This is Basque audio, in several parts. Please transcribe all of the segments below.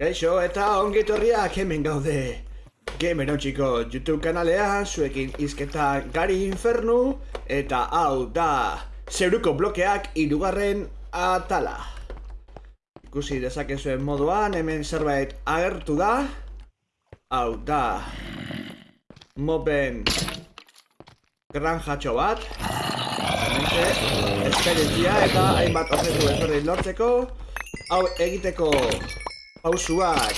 Kaixo eta ongi etorriak hemen gaude. Gamer txiko YouTube kanalean zuekin izketa gari infernu eta hau da zeruko blokeak irugarren atala. Ikusi dezakezuen moduan hemen zerbait agertu da. Hau da moben granjatxo bat. Hementxe esperientzia eta hainbat objektu ezberdin lortzeko. Hau egiteko pausuak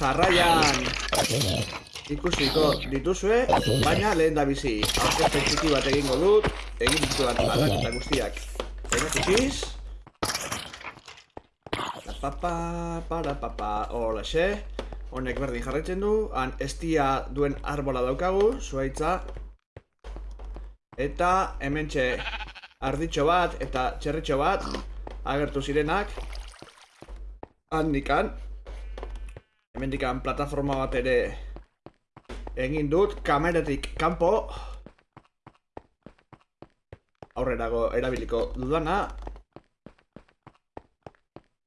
jarraian ikusiko dituzue, baina lehen da bizi. Aurkezpen txiki bat egingo dut, egin dituan aldaketa guztiak. Erakutsiz. Papa, para papa, hola xe. Honek berdin jarraitzen du, han estia duen arbola daukagu, zuaitza. Eta hementxe arditxo bat eta txerritxo bat agertu zirenak handikan hemendikan plataforma bat ere egin dut kameratik kanpo. Aurrerago erabiliko dudana.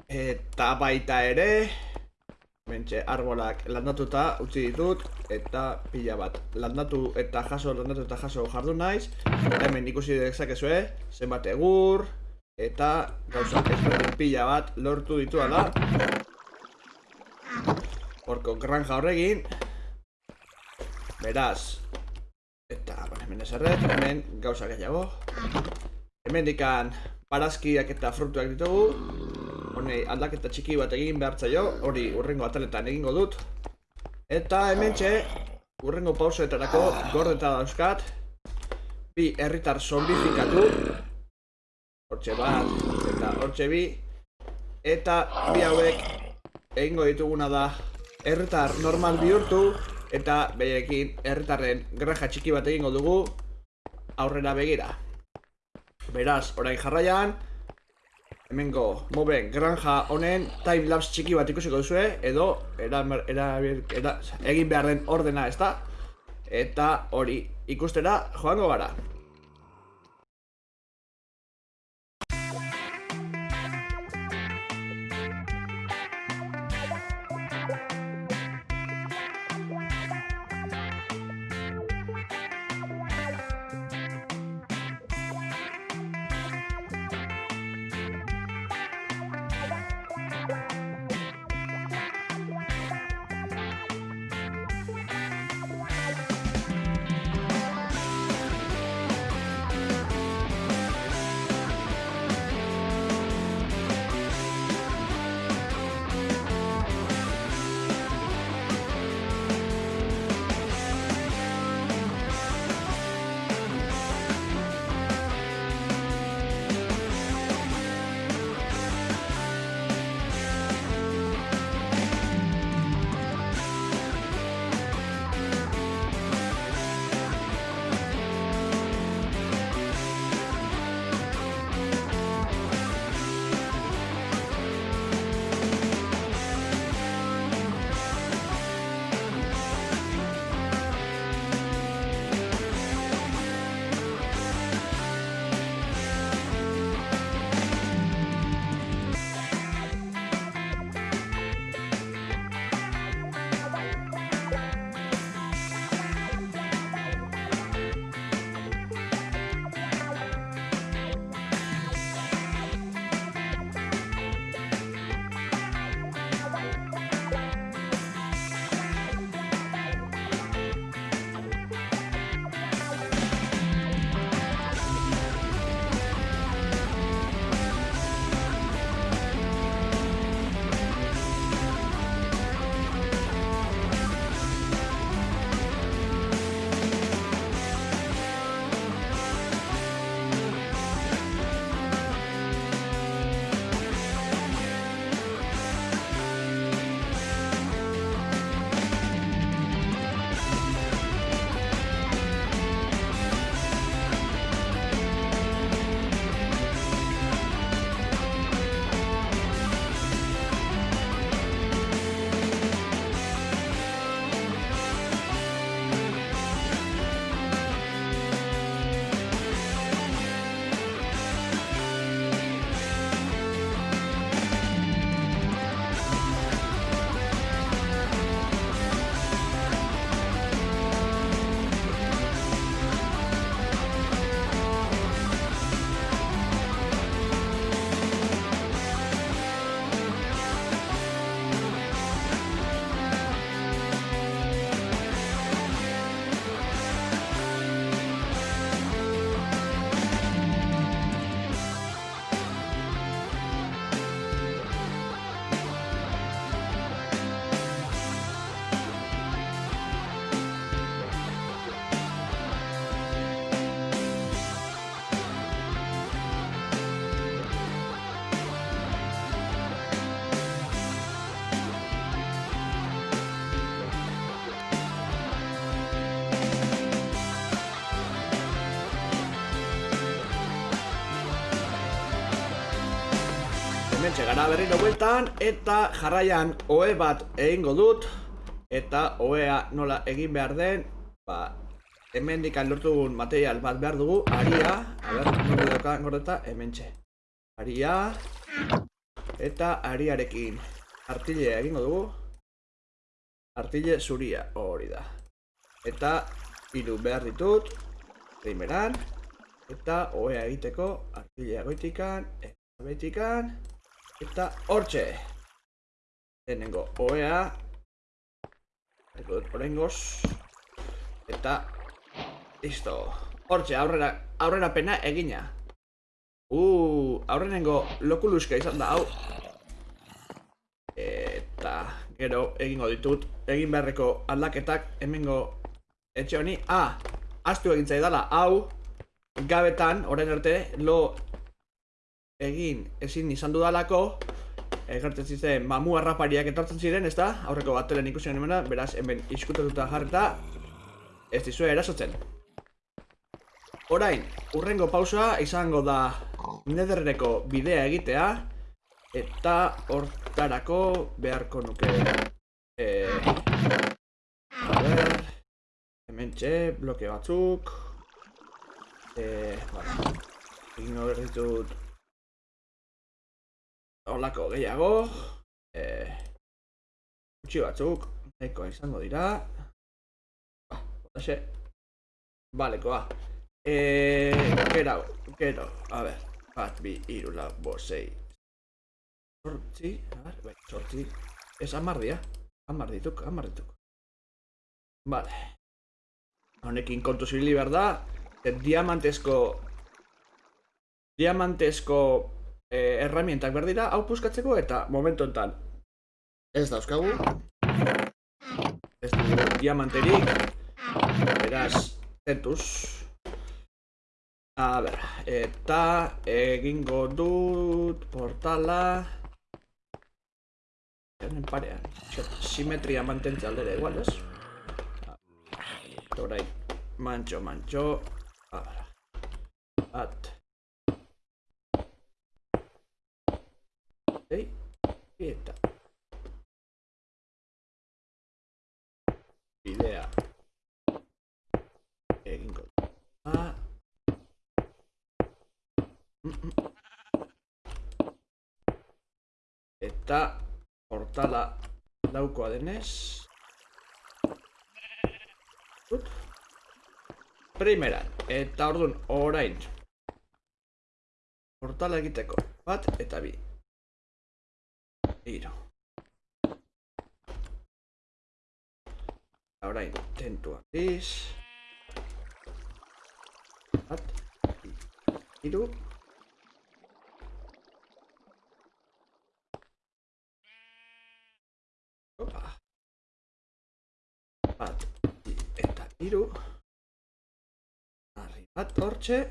Eta baita ere Mentxe, arbolak landatuta utzi ditut eta pila bat landatu eta jaso, landatu eta jaso jardu naiz. Hemen ikusi dezakezue zenbat egur eta gauza ezberdin pila bat lortu ditu da. Horko granja horregin Beraz Eta, bueno, hemen eserret, hemen gauza gehiago. Hemen dikan parazkiak eta frutuak ditugu. Honei aldaketa txiki bat egin behar zaio, hori urrengo ataletan egingo dut. Eta hemen txe, urrengo pausoetarako gordeta dauzkat, bi herritar zombifikatu, hortxe bat, eta hortxe bi, eta bi hauek egingo dituguna da herritar normal bihurtu, eta behiekin herritarren granja txiki bat egingo dugu aurrera begira. Beraz, orain jarraian, hemengo moben granja honen timelapse txiki bat ikusiko duzue edo era, era, era, egin behar den ordena ez da eta hori ikustera joango gara hemen gara berriro bueltan, eta jarraian oe bat egingo dut, eta oea nola egin behar den, ba, hemen dikan lortugun material bat behar dugu, aria, a ber, nire doka gordeta, hemen txe. Aria, eta ariarekin. Artilea egingo dugu, artile zuria, hori da. Eta hiru behar ditut, primeran, eta oea egiteko artilea goitikan, eta goitikan, eta hortxe. Lehenengo oea, orengoz, eta listo. Hortxe, aurrera, aurrera pena egina. Uh, aurrenengo lokuluska izan da, hau. Eta gero egingo ditut, egin beharreko aldaketak hemengo etxe honi. Ah, astu egin zaidala, hau, gabetan, orain arte, lo egin ezin izan dudalako, egertzen ziren mamu harrapariak etortzen ziren, ez da? Aurreko batelen ikusi hemen beraz, hemen iskutatuta jarreta, ez dizue erasotzen. Orain, urrengo pausa izango da nederreko bidea egitea, eta hortarako beharko nuke. E, a ber, hemen txe, bloke batzuk. E, bueno, egin hor ditut Olako gehiago. E, Utsi batzuk, nahiko izango dira. Ba, botaxe. Balekoa. Eh, gero, gero, a ver, bat, bi, iru, lau, bosei. Sortzi, a ver, bai, sortzi. Ez amar dia, amar dituk, amar dituk. Vale. Honekin kontu zibili behar da, e, diamantesko, diamantesko eh, herramientak behar dira, hau puskatzeko eta momentu enten ez dauzkagu. Ez dugu diamanterik, beraz, tentuz. A ber, eta egingo dut portala. Honen parean, simetria mantentze aldera igual, ez? Horain, mantxo, mantxo A ber, bat Ei, eta Bidea Egingo Ah, Eta portala daukoa denez Ut. Primeran, eta orduan orain Portala egiteko bat eta bi Iro Orain, tentu handiz Bat Iru Opa. Bat, bi, eta iru. Arri bat hortxe.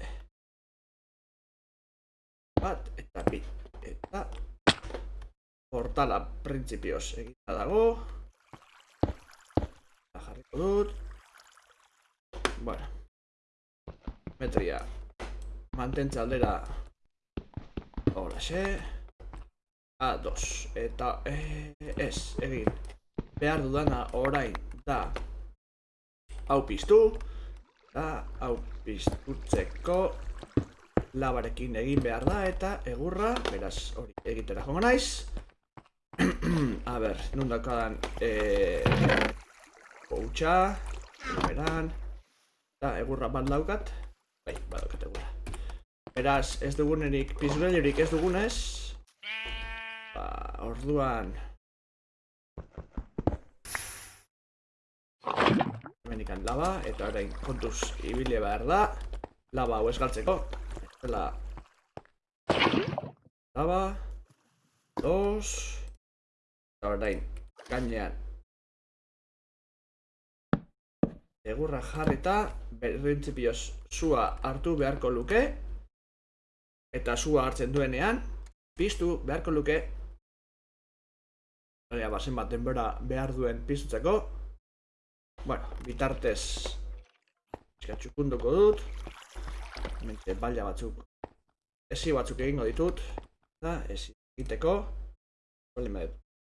Bat, eta bi, eta portala printzipioz egita dago. Eta jarriko dut. Bueno. Metria. Mantentza aldera. Hola, xe. A2 eta eh, ez egin behar dudana orain da hau piztu eta hau piztutzeko labarekin egin behar da eta egurra beraz hori egitera jongo naiz a ber, nun dakadan eh, koutxa beran eta egurra bat daukat bai, badaukat egurra beraz ez dugunerik pizgailurik ez dugunez Ba, orduan... Hemen lava, eta orain kontuz ibile behar da. Lava hau esgaltzeko. Estela... Lava... Dos... Orain, gainean... Egurra jarrita, berrintzipioz sua hartu beharko luke. Eta sua hartzen duenean, piztu beharko luke Baina, bazen bat denbora behar duen pizutzeko. Bueno, bitartez txukunduko dut. Mente baila batzuk esi batzuk egingo ditut. Eta esi egiteko. Bale, me,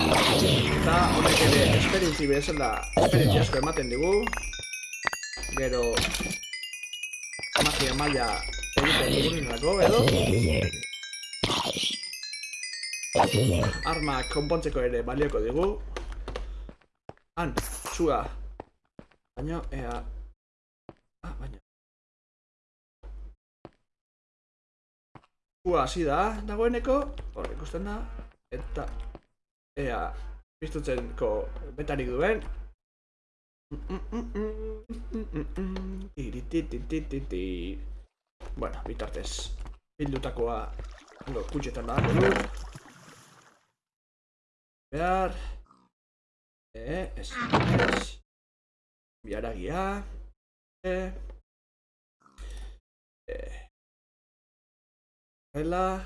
Eta honek ere esperientzi bezala esperientzi asko ematen digu. Gero magia maila egiten dugunerako edo arma konpontzeko ere balioko digu. Han, zua. Baina, ea... Ah, baina... Zua hasi da, dagoeneko. Hor, ikusten da. Eta... Ea... Piztutzenko betarik duen. Bueno, bitartez. Bildutakoa... Hango, kutxetan da. Behar... Eh, ez, ez. Biaragia. Eh. Eh. Ela.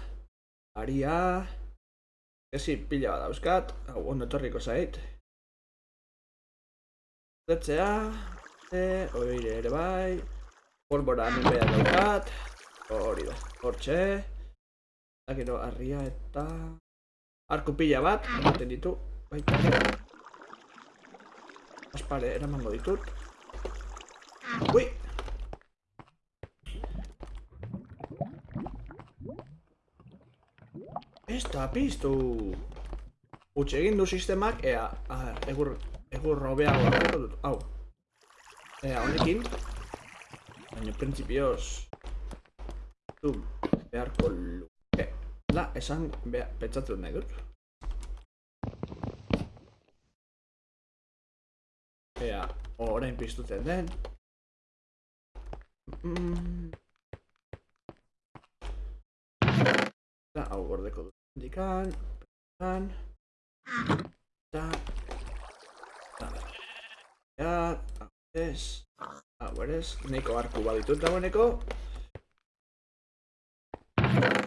Aria. Ezi, pila bat dauzkat. Hau, ondo etorriko zait. Zetzea. Eh, oire ere bai. Polbora hemen behar daukat. Hori da, hortxe. Eta gero, arria eta... Arku pila bat, ematen ditu. Baita. Aspare, eramango ditut. Ui! Da piztu! Utxe egin du sistemak, ea, a, egur, egur robeago dut, hau. Ea, honekin. Baina, prinsipioz. Du, beharko luke. La, esan, beha, pentsatu nahi dut. Ea, orain piztutzen den. Mm. Eta hau gordeko dut. Indikan. Indikan. Eta. Eta. Ja, ez. Hau berez. Neko arku baditut dagoeneko.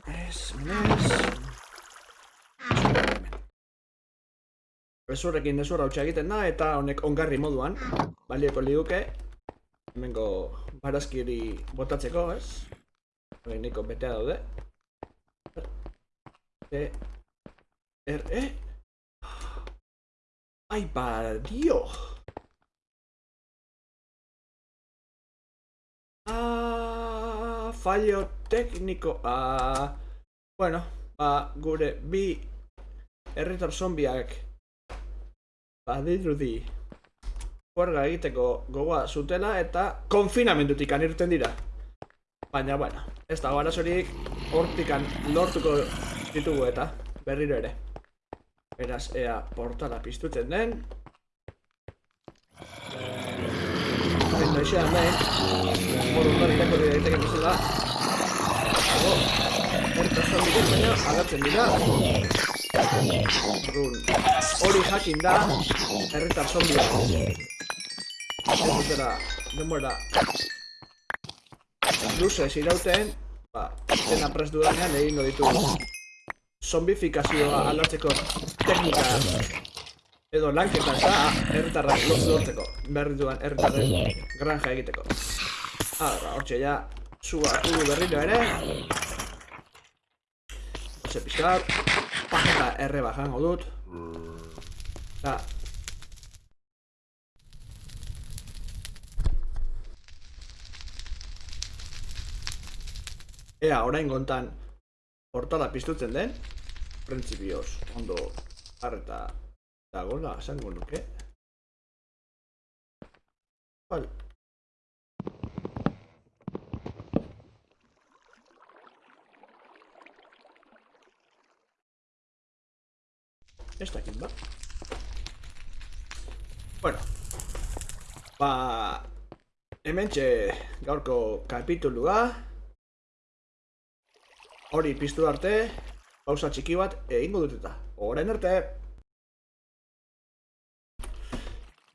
Ez, menez. Bezurrekin ezurra hautsa egiten da eta honek ongarri moduan balioko liguke hemengo barazkiri botatzeko, ez? Hori niko betea daude. E, er, e? Ai, ba, dio! Ah, fallo tekniko. Ah, bueno, ba, gure bi herritar zombiak badirudi juerga egiteko gogoa zutela eta konfinamendutik irten dira. Baina, bueno, ez dago arazorik hortikan lortuko ditugu eta berriro ere. Beraz, ea portala piztutzen den. Hain noixean behin, moru ondari irako dira egiteken bezala. Dago, ertazan dira, baina agatzen dira. Orduan, hori jakin da, herritar zombia. Ez dutera, denbora, luzez irauten, ba, zena prest dudanean egingo ditugu. Zombifikazioa aldatzeko teknika edo lanketa eta herritarrak lortzeko berri duan herritarren granja egiteko. Ara, hortxe ja, zua hartu berriro ere. Hortxe pixkat, pajeta erre bajango dut. Eta, Ea, orain gontan portala piztutzen den Printzipioz, ondo harreta dagoela, esango nuke. Bal Ez dakit ba? Bueno Ba Hemen gaurko kapitulua. Hori piztu arte pausa txiki bat egingo dut eta. Orain arte.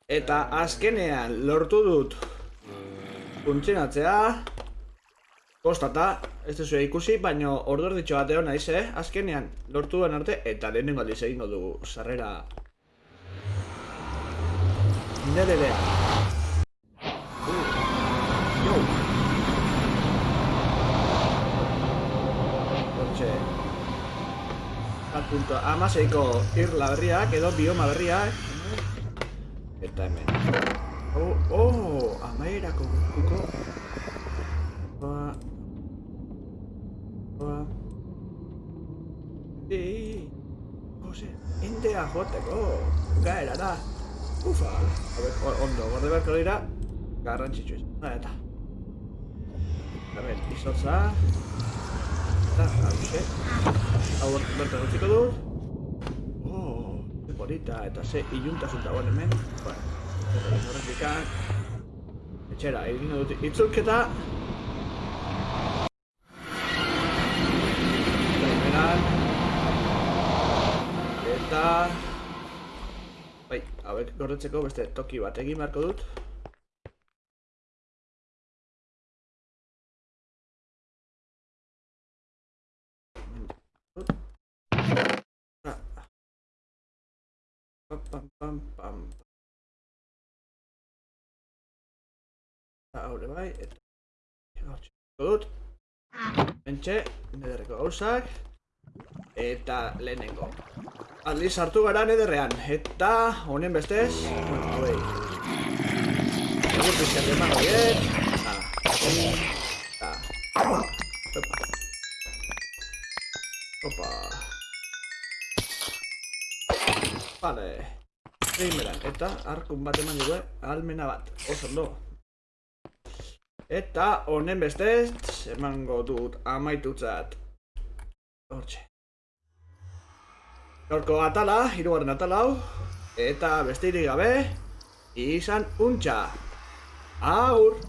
Eta azkenean lortu dut funtzionatzea. Kostata, ez duzu ikusi, baino ordu erditxo bat egon naiz, eh? Azkenean lortu duen arte, eta lehenengo aldiz egingo dugu sarrera Nererea. Amaseiko irla berriak edo bioma berriak. Eta hemen. Oh, oh, amaerako kuko. Ba. Ba. Ei. Jose, endea joteko. Gaera da. Ufa. A ver, ondo, gorde beharko dira. Garrantzitsu. Ha, eta. Hemen, izotza. Hause. Hau bertan utziko dut. Oh, ze polita, eta ze iluntasun dagoen hemen. Bueno, horretik Etxera, egin dut itzulketa. Primeran. Eta... Bai, hauek gordetzeko beste toki bat egin beharko dut. Bai, eta... Dut. Bentxe, nederreko gauzak. Eta lehenengo. Aldiz hartu gara nederrean. Eta honen bestez... Bueno, hauei. Egur pizkat eman horiek. Eta... Opa. Opa. Vale. Primeran, eta arkun bat eman dugu, almena bat. Oso ondo. Eta honen bestez, emango dut amaitutzat. Hortxe. Gaurko atala, hirugarren atala hau. Eta besterik gabe, izan untxa. Agur!